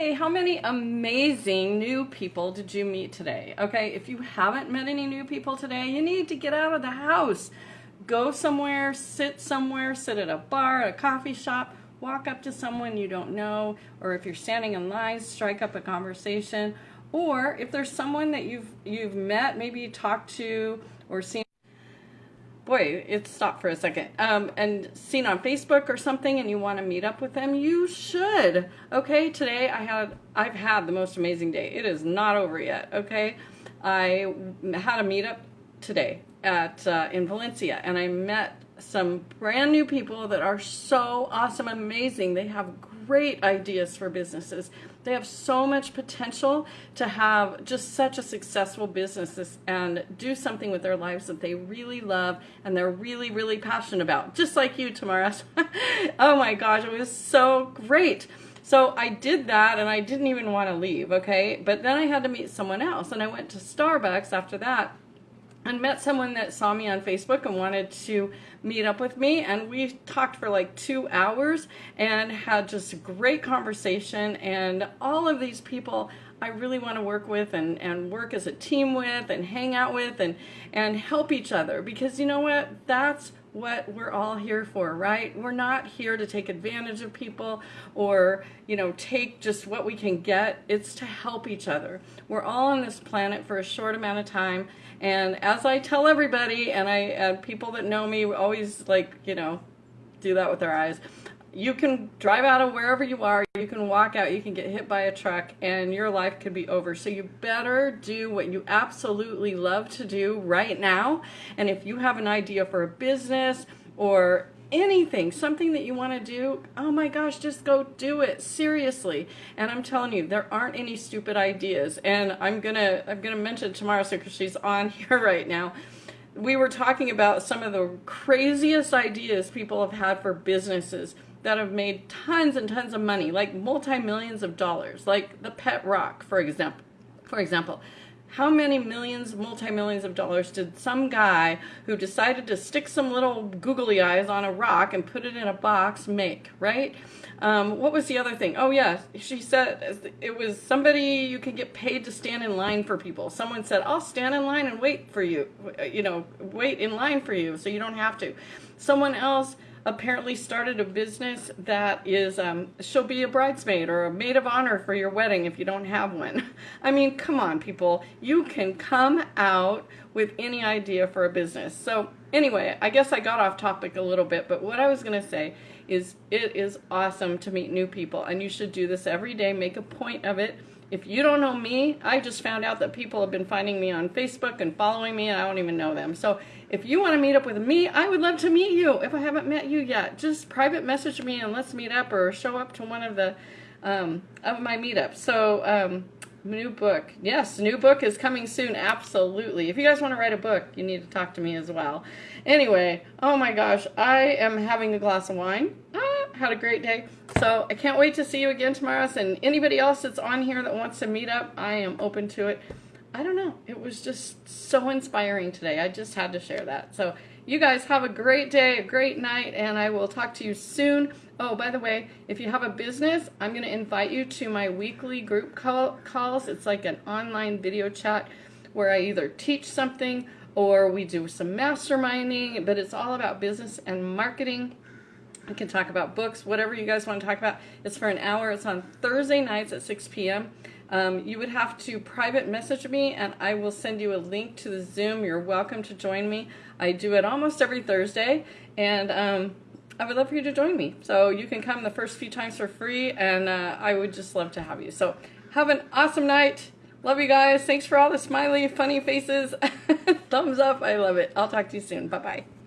Hey, how many amazing new people did you meet today? Okay, if you haven't met any new people today, you need to get out of the house. Go somewhere, sit somewhere, sit at a bar, a coffee shop, walk up to someone you don't know, or if you're standing in line, strike up a conversation. Or if there's someone that you've you've met, maybe talked to or seen boy, it stopped for a second, um, and seen on Facebook or something and you want to meet up with them, you should. Okay, today I had, I've had the most amazing day. It is not over yet, okay? I had a meetup today at, uh, in Valencia and I met some brand new people that are so awesome, amazing. They have great ideas for businesses. They have so much potential to have just such a successful business and do something with their lives that they really love and they're really, really passionate about. Just like you, Tamara. oh my gosh, it was so great. So I did that and I didn't even want to leave, okay? But then I had to meet someone else and I went to Starbucks after that and met someone that saw me on Facebook and wanted to meet up with me and we talked for like two hours and had just a great conversation and all of these people I really want to work with and, and work as a team with and hang out with and, and help each other because you know what? That's what we're all here for, right? We're not here to take advantage of people or, you know, take just what we can get. It's to help each other. We're all on this planet for a short amount of time. And as I tell everybody, and I, and people that know me always like, you know, do that with their eyes you can drive out of wherever you are, you can walk out, you can get hit by a truck, and your life could be over. So you better do what you absolutely love to do right now. And if you have an idea for a business or anything, something that you want to do, oh my gosh, just go do it seriously. And I'm telling you, there aren't any stupid ideas. And I'm gonna I'm gonna mention Tamara so because she's on here right now we were talking about some of the craziest ideas people have had for businesses that have made tons and tons of money, like multi-millions of dollars, like the pet rock, for example. For example, how many millions, multi-millions of dollars did some guy who decided to stick some little googly eyes on a rock and put it in a box make, right? Um, what was the other thing? Oh yeah, she said it was somebody you can get paid to stand in line for people. Someone said, I'll stand in line and wait for you, you know, wait in line for you so you don't have to. Someone else apparently started a business that is, um, she'll be a bridesmaid or a maid of honor for your wedding if you don't have one. I mean, come on, people. You can come out with any idea for a business. So anyway, I guess I got off topic a little bit, but what I was going to say is it is awesome to meet new people, and you should do this every day. Make a point of it. If you don't know me, I just found out that people have been finding me on Facebook and following me, and I don't even know them. So if you want to meet up with me, I would love to meet you. If I haven't met you yet, just private message me and let's meet up, or show up to one of the um, of my meetups. So um, new book, yes, new book is coming soon. Absolutely. If you guys want to write a book, you need to talk to me as well. Anyway, oh my gosh, I am having a glass of wine. Ah, had a great day. So I can't wait to see you again tomorrow. And anybody else that's on here that wants to meet up, I am open to it. I don't know. It was just so inspiring today. I just had to share that. So you guys have a great day, a great night, and I will talk to you soon. Oh, by the way, if you have a business, I'm going to invite you to my weekly group call calls. It's like an online video chat where I either teach something or we do some masterminding, but it's all about business and marketing. We can talk about books, whatever you guys want to talk about. It's for an hour. It's on Thursday nights at 6 p.m. Um, you would have to private message me and I will send you a link to the Zoom. You're welcome to join me. I do it almost every Thursday and um, I would love for you to join me. So you can come the first few times for free and uh, I would just love to have you. So have an awesome night. Love you guys. Thanks for all the smiley, funny faces. Thumbs up. I love it. I'll talk to you soon. Bye-bye.